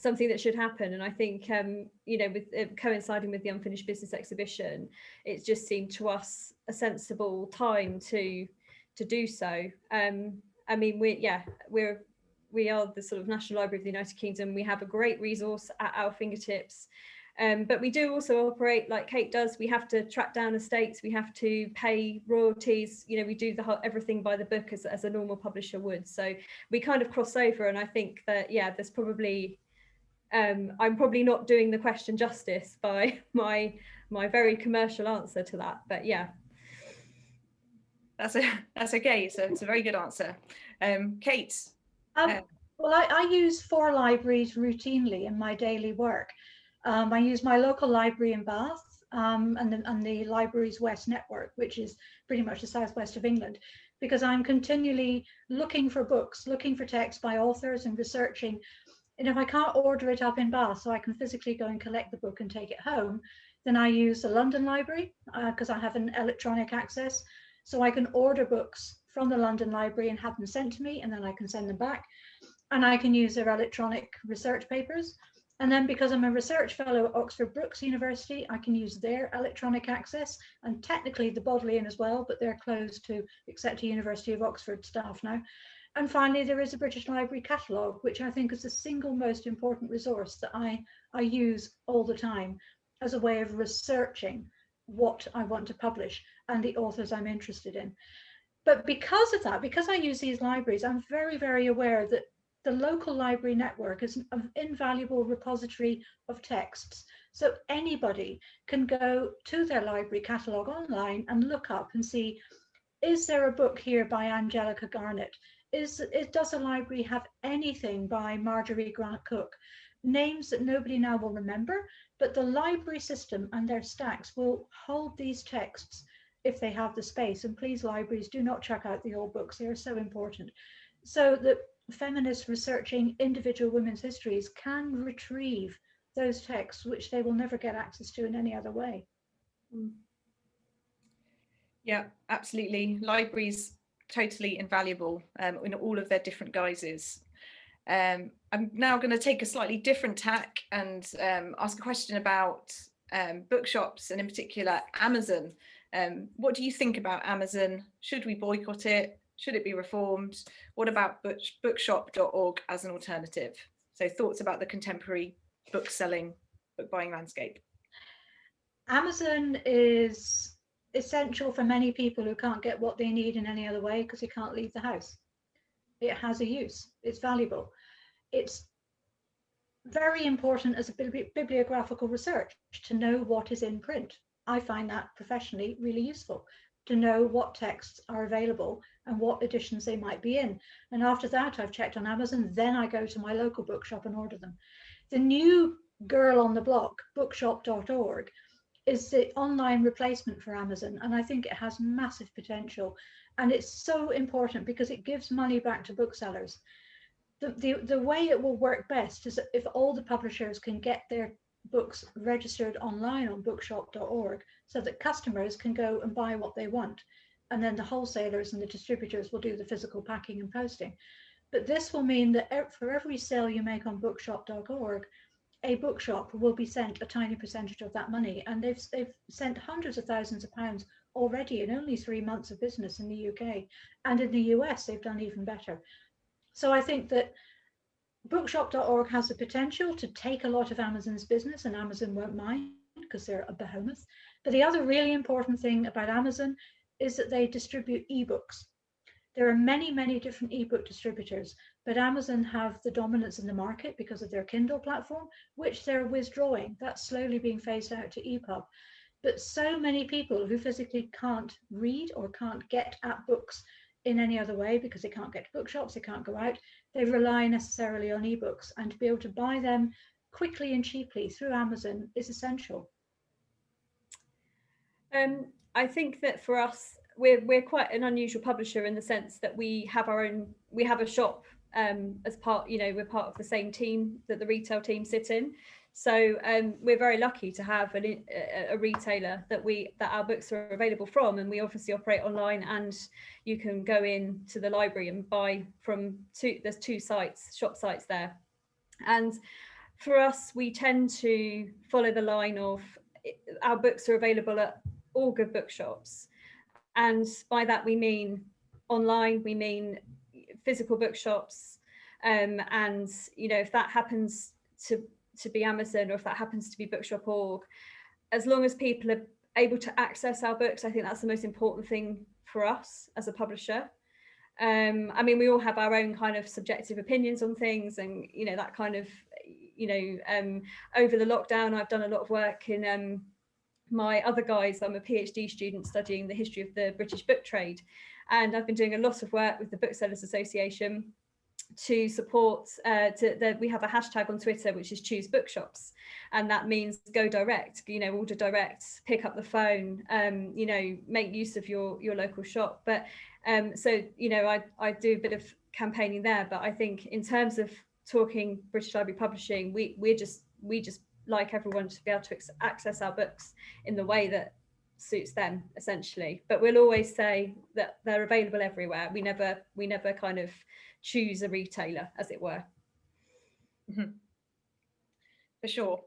something that should happen and i think um, you know with uh, coinciding with the unfinished business exhibition it just seemed to us a sensible time to to do so um, i mean we yeah we're we are the sort of national library of the united kingdom we have a great resource at our fingertips um, but we do also operate like Kate does. We have to track down estates. We have to pay royalties. You know, we do the whole everything by the book as, as a normal publisher would. So we kind of cross over. And I think that, yeah, there's probably um, I'm probably not doing the question justice by my my very commercial answer to that, but yeah. That's a that's okay. So it's a very good answer. Um, Kate. Um, uh, well, I, I use four libraries routinely in my daily work. Um, I use my local library in Bath um, and, the, and the Libraries West network, which is pretty much the southwest of England, because I'm continually looking for books, looking for texts by authors and researching and if I can't order it up in Bath so I can physically go and collect the book and take it home, then I use the London Library because uh, I have an electronic access. So I can order books from the London Library and have them sent to me and then I can send them back. And I can use their electronic research papers. And then because I'm a research fellow at Oxford Brookes University, I can use their electronic access and technically the Bodleian as well, but they're closed to except a University of Oxford staff now. And finally, there is a British Library catalogue, which I think is the single most important resource that I, I use all the time as a way of researching what I want to publish and the authors I'm interested in. But because of that, because I use these libraries, I'm very, very aware that the local library network is an invaluable repository of texts. So anybody can go to their library catalogue online and look up and see, is there a book here by Angelica Garnett? Is, it does the library have anything by Marjorie Grant Cook? Names that nobody now will remember, but the library system and their stacks will hold these texts if they have the space. And please, libraries, do not check out the old books. They are so important. So that feminists researching individual women's histories can retrieve those texts, which they will never get access to in any other way. Mm. Yeah, absolutely. Libraries totally invaluable um, in all of their different guises. Um, I'm now going to take a slightly different tack and um, ask a question about um, bookshops and in particular Amazon. Um, what do you think about Amazon? Should we boycott it? Should it be reformed? What about book bookshop.org as an alternative? So thoughts about the contemporary book selling, book buying landscape. Amazon is essential for many people who can't get what they need in any other way because they can't leave the house. It has a use, it's valuable. It's very important as a bibliographical research to know what is in print. I find that professionally really useful to know what texts are available and what editions they might be in. And after that, I've checked on Amazon, then I go to my local bookshop and order them. The new girl on the block, bookshop.org, is the online replacement for Amazon. And I think it has massive potential. And it's so important because it gives money back to booksellers. The, the, the way it will work best is if all the publishers can get their books registered online on bookshop.org so that customers can go and buy what they want. And then the wholesalers and the distributors will do the physical packing and posting. But this will mean that for every sale you make on bookshop.org, a bookshop will be sent a tiny percentage of that money. And they've, they've sent hundreds of thousands of pounds already in only three months of business in the UK. And in the US, they've done even better. So I think that bookshop.org has the potential to take a lot of Amazon's business and Amazon won't mind because they're a behemoth. But the other really important thing about Amazon is that they distribute ebooks. There are many, many different ebook distributors, but Amazon have the dominance in the market because of their Kindle platform, which they're withdrawing. That's slowly being phased out to EPUB. But so many people who physically can't read or can't get at books in any other way because they can't get to bookshops, they can't go out, they rely necessarily on ebooks and to be able to buy them quickly and cheaply through Amazon is essential. Um, I think that for us, we're we're quite an unusual publisher in the sense that we have our own we have a shop um, as part you know we're part of the same team that the retail team sit in. So um, we're very lucky to have an, a, retailer that we that our books are available from, and we obviously operate online. And you can go in to the library and buy from two. There's two sites, shop sites there, and for us, we tend to follow the line of our books are available at all good bookshops. And by that we mean online, we mean physical bookshops. Um, and, you know, if that happens to, to be Amazon or if that happens to be bookshop.org, as long as people are able to access our books, I think that's the most important thing for us as a publisher. Um, I mean, we all have our own kind of subjective opinions on things and, you know, that kind of, you know, um, over the lockdown, I've done a lot of work in um, my other guys, I'm a PhD student studying the history of the British book trade. And I've been doing a lot of work with the Booksellers Association to support uh, the, we have a hashtag on Twitter which is choose bookshops and that means go direct you know order direct pick up the phone um, you know make use of your your local shop. But um, so you know I, I do a bit of campaigning there but I think in terms of talking British Library publishing we we're just we just like everyone to be able to access our books in the way that suits them essentially but we'll always say that they're available everywhere we never we never kind of choose a retailer as it were mm -hmm. for sure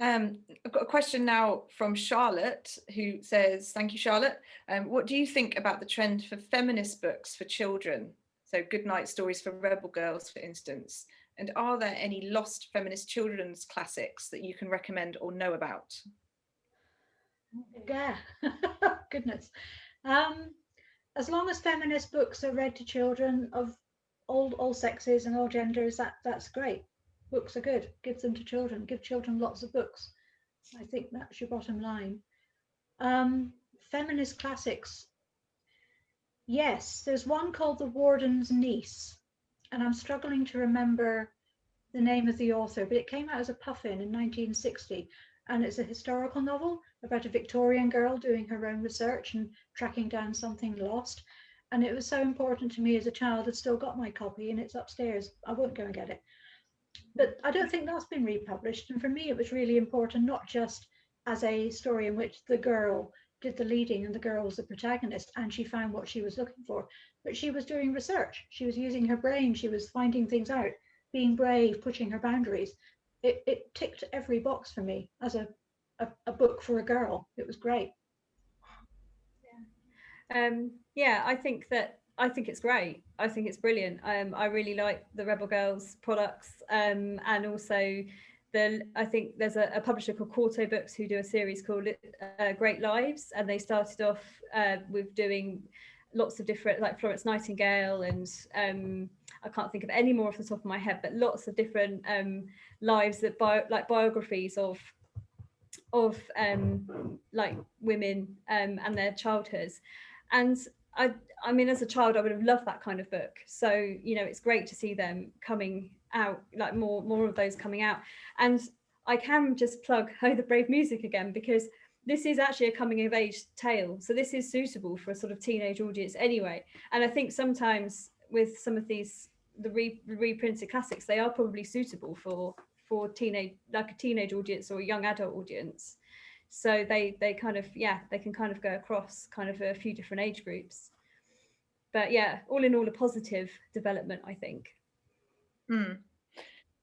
um, I've got a question now from Charlotte who says, thank you, Charlotte. Um, what do you think about the trend for feminist books for children? So good night stories for rebel girls, for instance. And are there any lost feminist children's classics that you can recommend or know about? Yeah, goodness. Um, as long as feminist books are read to children of all all sexes and all genders, that that's great. Books are good. Give them to children. Give children lots of books. I think that's your bottom line. Um, feminist classics. Yes, there's one called The Warden's Niece and I'm struggling to remember the name of the author, but it came out as a puffin in 1960. And it's a historical novel about a Victorian girl doing her own research and tracking down something lost. And it was so important to me as a child. I've still got my copy and it's upstairs. I won't go and get it. But I don't think that's been republished. And for me, it was really important, not just as a story in which the girl did the leading and the girl was the protagonist and she found what she was looking for, but she was doing research. She was using her brain. She was finding things out, being brave, pushing her boundaries. It, it ticked every box for me as a, a, a book for a girl. It was great. Yeah. Um, yeah, I think that I think it's great. I think it's brilliant. Um, I really like the Rebel Girls products um, and also the I think there's a, a, publisher called Quarto Books who do a series called uh, Great Lives and they started off uh, with doing lots of different like Florence Nightingale and um, I can't think of any more off the top of my head, but lots of different um, lives that bio, like biographies of of um, like women um, and their childhoods. And I, I mean, as a child, I would have loved that kind of book. So, you know, it's great to see them coming out, like more, more of those coming out. And I can just plug Oh the Brave Music again, because this is actually a coming of age tale. So this is suitable for a sort of teenage audience anyway. And I think sometimes with some of these, the re reprinted classics, they are probably suitable for for teenage, like a teenage audience or a young adult audience. So they they kind of, yeah, they can kind of go across kind of a few different age groups. But yeah, all in all, a positive development, I think. Mm.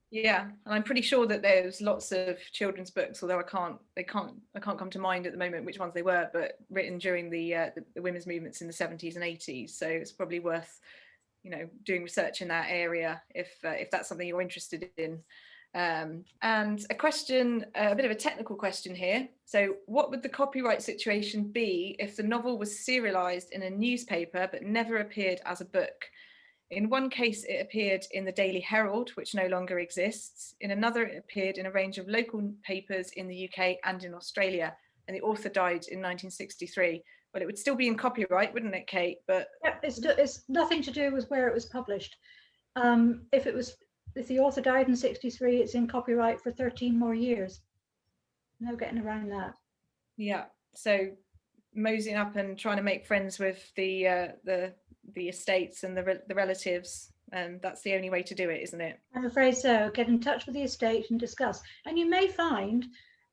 Yeah, and I'm pretty sure that there's lots of children's books, although I can't, they can't, I can't come to mind at the moment which ones they were, but written during the, uh, the, the women's movements in the 70s and 80s. So it's probably worth, you know, doing research in that area if uh, if that's something you're interested in. Um, and a question, uh, a bit of a technical question here. So what would the copyright situation be if the novel was serialized in a newspaper but never appeared as a book? In one case, it appeared in the Daily Herald, which no longer exists. In another, it appeared in a range of local papers in the UK and in Australia. And the author died in 1963. Well, it would still be in copyright, wouldn't it, Kate? But yeah, it's, it's nothing to do with where it was published. Um, if it was if the author died in 63, it's in copyright for 13 more years. No getting around that. Yeah. So moseying up and trying to make friends with the uh, the the estates and the re the relatives. And that's the only way to do it, isn't it? I'm afraid so. Get in touch with the estate and discuss. And you may find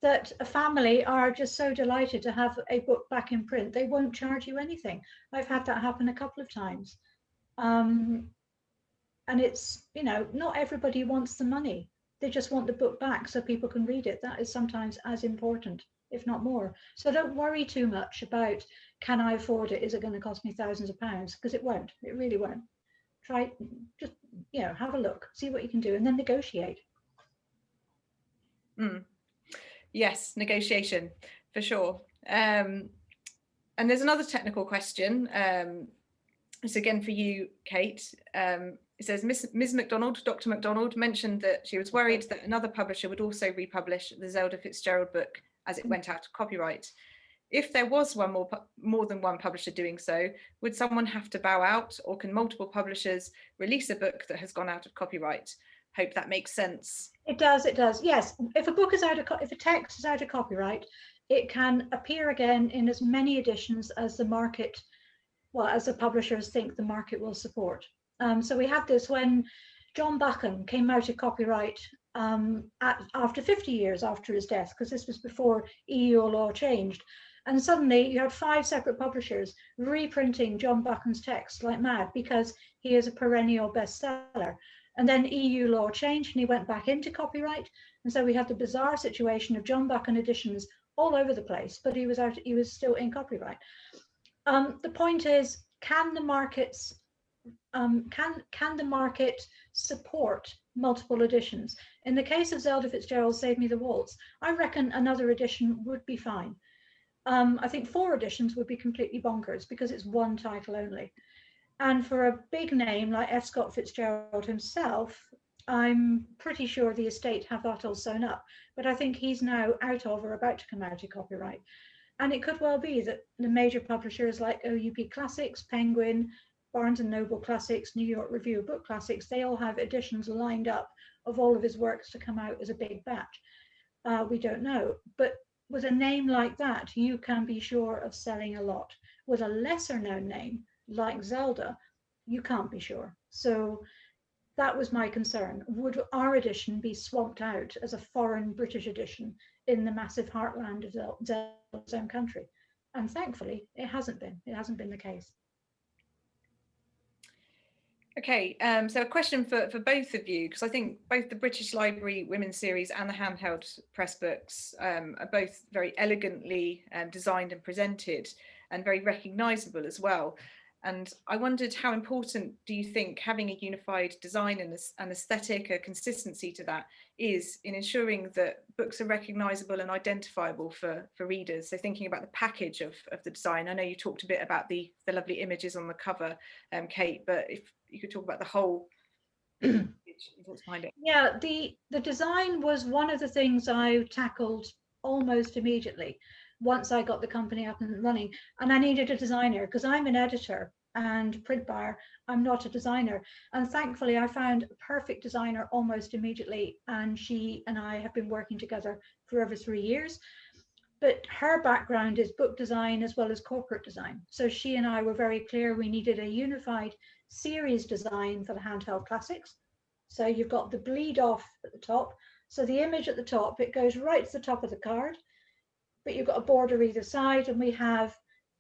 that a family are just so delighted to have a book back in print, they won't charge you anything. I've had that happen a couple of times. Um, and it's, you know, not everybody wants the money. They just want the book back so people can read it. That is sometimes as important, if not more. So don't worry too much about, can I afford it? Is it going to cost me thousands of pounds? Because it won't, it really won't try just you know have a look see what you can do and then negotiate mm. yes negotiation for sure um, and there's another technical question um, it's again for you kate um, it says Ms. Ms Macdonald, Dr. Macdonald mentioned that she was worried that another publisher would also republish the Zelda Fitzgerald book as it went out of copyright if there was one more more than one publisher doing so, would someone have to bow out or can multiple publishers release a book that has gone out of copyright? Hope that makes sense. It does, it does. Yes, if a book is out of, if a text is out of copyright, it can appear again in as many editions as the market, well, as the publishers think the market will support. Um, so we had this when John Buchan came out of copyright um, at, after 50 years after his death, because this was before EU law changed. And suddenly you had five separate publishers reprinting John Buchan's text like mad because he is a perennial bestseller. And then EU law changed and he went back into copyright. And so we had the bizarre situation of John Buchan editions all over the place, but he was out, he was still in copyright. Um, the point is, can the markets, um, can, can the market support multiple editions? In the case of Zelda Fitzgerald, Save Me the Waltz, I reckon another edition would be fine um, I think four editions would be completely bonkers because it's one title only. And for a big name like F. Scott Fitzgerald himself, I'm pretty sure the estate have that all sewn up, but I think he's now out of or about to come out of copyright. And it could well be that the major publishers like OUP Classics, Penguin, Barnes and Noble Classics, New York Review of Book Classics, they all have editions lined up of all of his works to come out as a big batch. Uh, we don't know, but with a name like that, you can be sure of selling a lot. With a lesser known name like Zelda, you can't be sure. So that was my concern. Would our edition be swamped out as a foreign British edition in the massive heartland of Zelda's own country? And thankfully, it hasn't been. It hasn't been the case. Okay, um, so a question for, for both of you, because I think both the British Library Women's Series and the handheld press books um, are both very elegantly um, designed and presented and very recognisable as well. And I wondered how important do you think having a unified design and an aesthetic, a consistency to that is in ensuring that books are recognisable and identifiable for, for readers. So thinking about the package of, of the design, I know you talked a bit about the, the lovely images on the cover, um, Kate, but if you could talk about the whole Yeah, the, the design was one of the things I tackled almost immediately once I got the company up and running. And I needed a designer because I'm an editor and print buyer. I'm not a designer. And thankfully, I found a perfect designer almost immediately. And she and I have been working together for over three years. But her background is book design as well as corporate design. So she and I were very clear we needed a unified series design for the handheld classics. So you've got the bleed off at the top. So the image at the top, it goes right to the top of the card but you've got a border either side and we have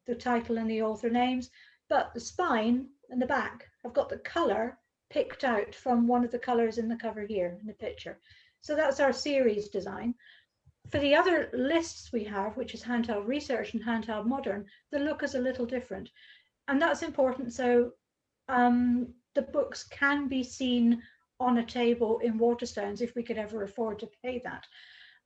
the title and the author names, but the spine and the back have got the color picked out from one of the colors in the cover here in the picture. So that's our series design. For the other lists we have, which is handheld research and handheld modern, the look is a little different. And that's important. So um, the books can be seen on a table in Waterstones if we could ever afford to pay that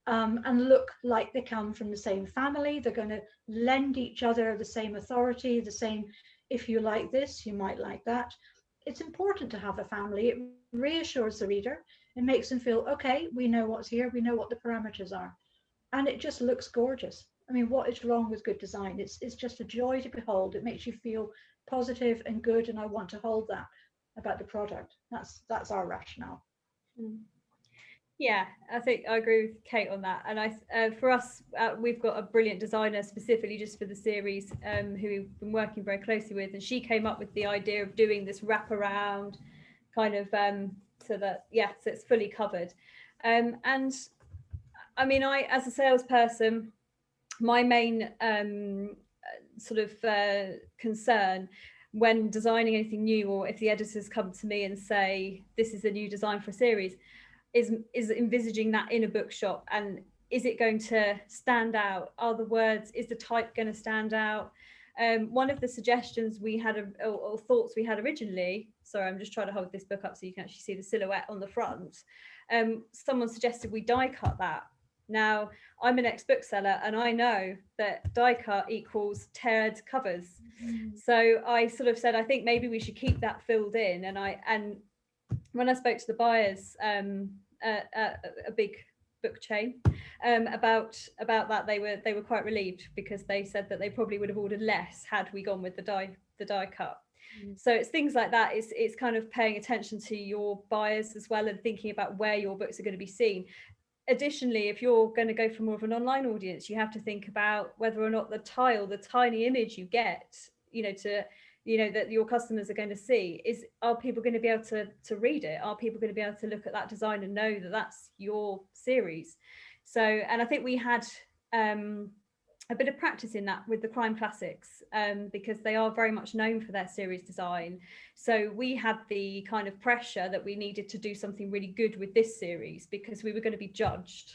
um, and look like they come from the same family. They're going to lend each other the same authority, the same, if you like this, you might like that. It's important to have a family. It reassures the reader. It makes them feel, okay, we know what's here. We know what the parameters are. And it just looks gorgeous. I mean, what is wrong with good design? It's, it's just a joy to behold. It makes you feel positive and good. And I want to hold that about the product. That's, that's our rationale. Mm. Yeah, I think I agree with Kate on that. And I, uh, for us, uh, we've got a brilliant designer specifically just for the series, um, who we've been working very closely with, and she came up with the idea of doing this wraparound kind of um, so that yeah, so it's fully covered. Um, and I mean, I as a salesperson, my main um, sort of uh, concern when designing anything new, or if the editors come to me and say this is a new design for a series is is envisaging that in a bookshop and is it going to stand out? Are the words is the type going to stand out? Um, one of the suggestions we had or, or, thoughts we had originally sorry i'm just trying to hold this book up so you can actually see the silhouette on the front um, someone suggested we die cut that now i'm an ex bookseller and i know that die cut equals teared covers mm. so i sort of said i think maybe we should keep that filled in and i and when I spoke to the buyers, um, uh, uh, a big book chain um, about about that, they were they were quite relieved because they said that they probably would have ordered less had we gone with the die the die cut. Mm. So it's things like that. It's it's kind of paying attention to your buyers as well and thinking about where your books are going to be seen. Additionally, if you're going to go for more of an online audience, you have to think about whether or not the tile, the tiny image you get, you know, to you know that your customers are going to see is are people going to be able to to read it? Are people going to be able to look at that design and know that that's your series? So and i think we had um a bit of practice in that with the crime classics um, because they are very much known for their series design. So we had the kind of pressure that we needed to do something really good with this series because we were going to be judged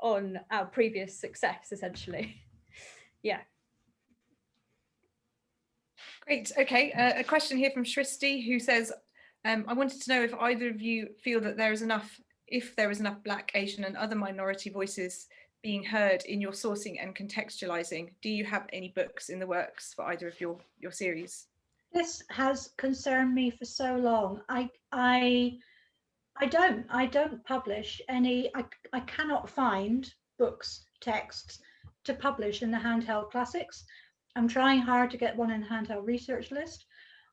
on our previous success, essentially. yeah. Great. Okay. Uh, a question here from Shristi who says, um, I wanted to know if either of you feel that there is enough, if there is enough Black, Asian and other minority voices being heard in your sourcing and contextualizing. Do you have any books in the works for either of your, your series? This has concerned me for so long. I, I, I don't, I don't publish any, I, I cannot find books, texts to publish in the handheld classics. I'm trying hard to get one in the handheld research list.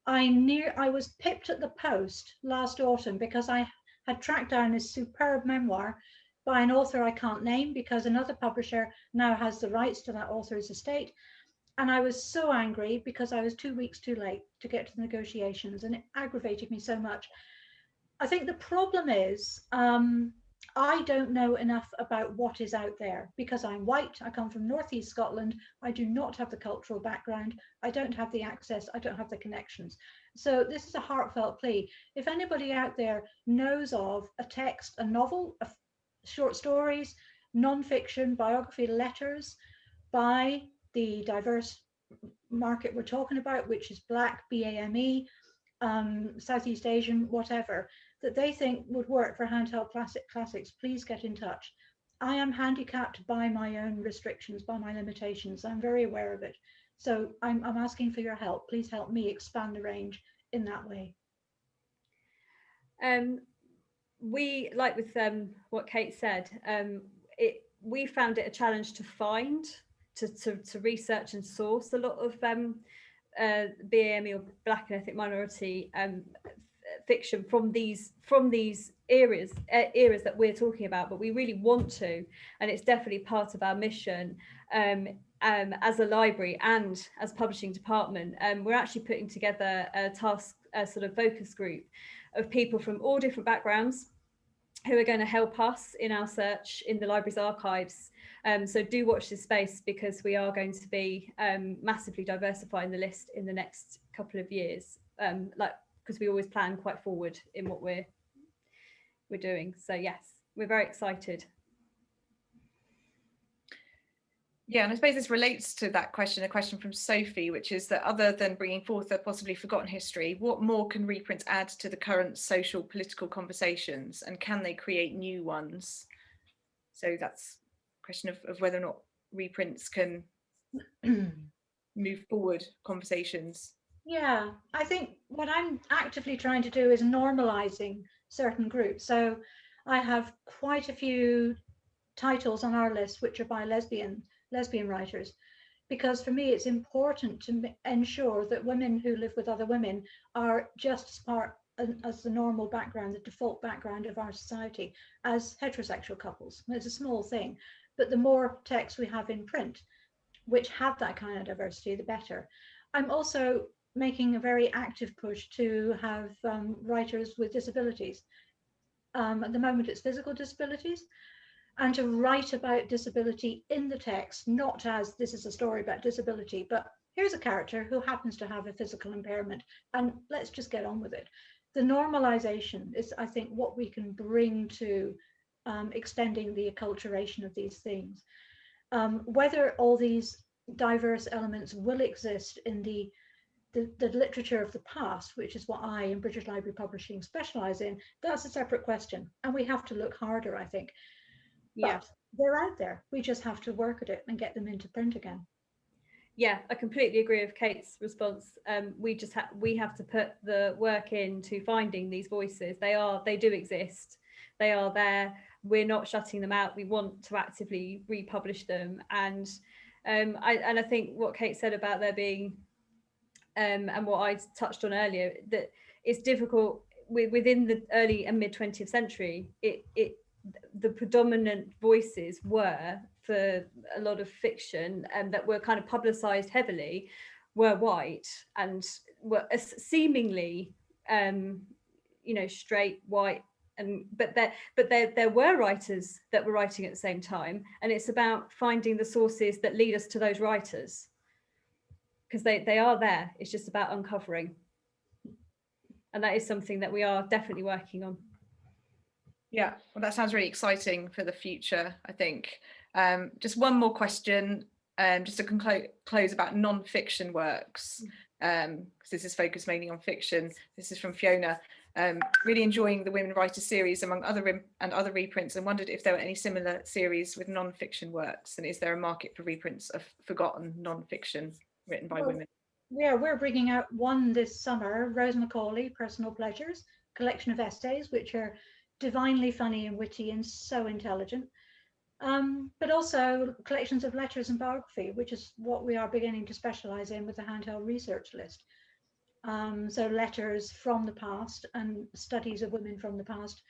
I near I was pipped at the post last autumn because I had tracked down this superb memoir by an author I can't name because another publisher now has the rights to that author's estate. And I was so angry because I was two weeks too late to get to the negotiations and it aggravated me so much. I think the problem is um, I don't know enough about what is out there because I'm white. I come from Northeast Scotland. I do not have the cultural background. I don't have the access. I don't have the connections. So this is a heartfelt plea. If anybody out there knows of a text, a novel, a short stories, non-fiction, biography, letters by the diverse market we're talking about, which is Black, BAME, um, Southeast Asian, whatever, that they think would work for handheld classic classics, please get in touch. I am handicapped by my own restrictions, by my limitations. I'm very aware of it. So I'm, I'm asking for your help. Please help me expand the range in that way. Um, we, like with um, what Kate said, um, it we found it a challenge to find, to, to, to research and source a lot of um, uh, BAME or Black and Ethnic Minority um, fiction from these from these areas eras that we're talking about but we really want to and it's definitely part of our mission um, um, as a library and as publishing department. Um, we're actually putting together a task a sort of focus group of people from all different backgrounds who are going to help us in our search in the library's archives um, so do watch this space because we are going to be um, massively diversifying the list in the next couple of years um, like because we always plan quite forward in what we're we're doing. So yes, we're very excited. Yeah, and I suppose this relates to that question, a question from Sophie, which is that other than bringing forth a possibly forgotten history, what more can reprints add to the current social political conversations and can they create new ones? So that's a question of, of whether or not reprints can move forward conversations. Yeah, I think what I'm actively trying to do is normalizing certain groups. So I have quite a few titles on our list which are by lesbian lesbian writers because for me it's important to ensure that women who live with other women are just as part as the normal background, the default background of our society as heterosexual couples. It's a small thing, but the more texts we have in print, which have that kind of diversity, the better. I'm also making a very active push to have um, writers with disabilities. Um, at the moment, it's physical disabilities, and to write about disability in the text, not as this is a story about disability, but here's a character who happens to have a physical impairment, and let's just get on with it. The normalization is, I think, what we can bring to um, extending the acculturation of these things. Um, whether all these diverse elements will exist in the, the, the literature of the past, which is what I in British Library Publishing specialize in, that's a separate question. And we have to look harder, I think. Yeah. They're out there. We just have to work at it and get them into print again. Yeah, I completely agree with Kate's response. Um, we just have we have to put the work into finding these voices. They are they do exist. They are there. We're not shutting them out. We want to actively republish them. And um, I and I think what Kate said about there being um, and what I touched on earlier that it's difficult within the early and mid 20th century. It it the predominant voices were for a lot of fiction and that were kind of publicized heavily were white and were seemingly um you know straight white and but there but there there were writers that were writing at the same time and it's about finding the sources that lead us to those writers. Because they they are there it's just about uncovering. And that is something that we are definitely working on Yeah, well, that sounds really exciting for the future, I think. Um, just one more question, um, just to conclude, close about non-fiction works, because this is focused mainly on fiction. This is from Fiona. Um, really enjoying the Women Writers series among other and other reprints and wondered if there were any similar series with non-fiction works and is there a market for reprints of forgotten non-fiction written by Well, women? Yeah, we're bringing out one this summer, Rose Macaulay, Personal Pleasures, collection of essays, which are divinely funny and witty and so intelligent. Um, but also collections of letters and biography, which is what we are beginning to specialize in with the handheld research list. Um, so letters from the past and studies of women from the past,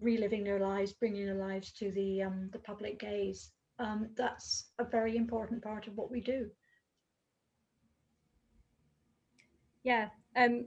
reliving their lives, bringing their lives to the um, the public gaze. Um, that's a very important part of what we do. Yeah, um,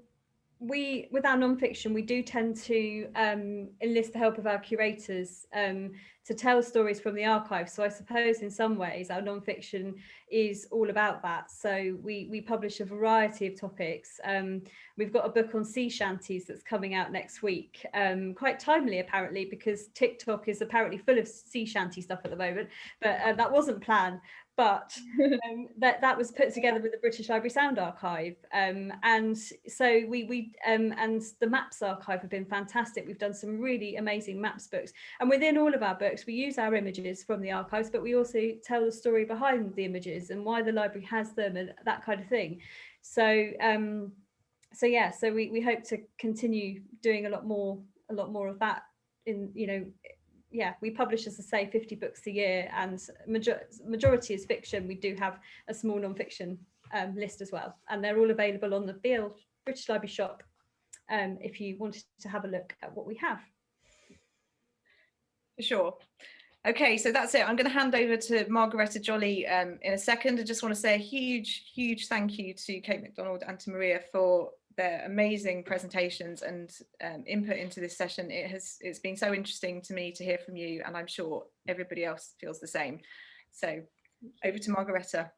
we with our non-fiction, we do tend to um, enlist the help of our curators um, to tell stories from the archive. So I suppose in some ways our non-fiction is all about that. So we we publish a variety of topics. Um, we've got a book on sea shanties that's coming out next week, um, quite timely apparently because TikTok is apparently full of sea shanty stuff at the moment, but uh, that wasn't planned but um, that that was put together with the British Library Sound Archive, um, and so we we um, and the Maps Archive have been fantastic. We've done some really amazing maps books, and within all of our books, we use our images from the archives, but we also tell the story behind the images and why the library has them and that kind of thing. So um, so yeah, so we we hope to continue doing a lot more a lot more of that in you know yeah, we publish, as I say, 50 books a year and major majority is fiction. We do have a small non-fiction um, list as well. And they're all available on the BL British Library shop um, if you wanted to have a look at what we have. Sure. Okay, so that's it. I'm going to hand over to Margaretta Jolly um, in a second. I just want to say a huge, huge thank you to Kate Macdonald and to Maria for their amazing presentations and um, input into this session. It has it's been so interesting to me to hear from you, and I'm sure everybody else feels the same. So over to Margaretta.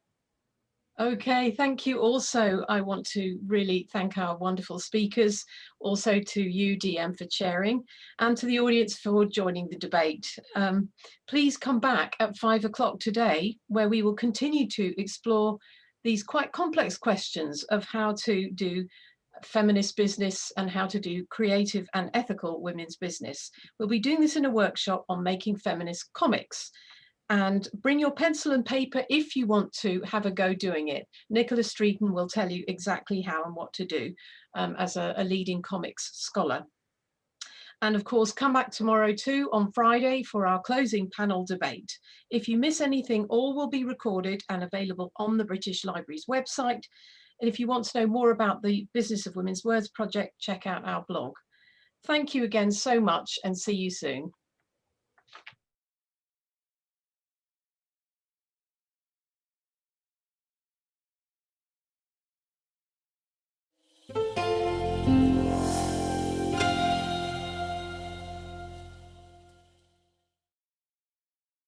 Okay, thank you. Also, I want to really thank our wonderful speakers, also to you, DM, for chairing, and to the audience for joining the debate. Um, please come back at five o'clock today, where we will continue to explore these quite complex questions of how to do feminist business and how to do creative and ethical women's business. We'll be doing this in a workshop on making feminist comics and bring your pencil and paper if you want to have a go doing it. Nicola Streeton will tell you exactly how and what to do um, as a, a leading comics scholar. And of course, come back tomorrow too on Friday for our closing panel debate. If you miss anything, all will be recorded and available on the British Library's website. And if you want to know more about the Business of Women's Words project, check out our blog. Thank you again so much and see you soon.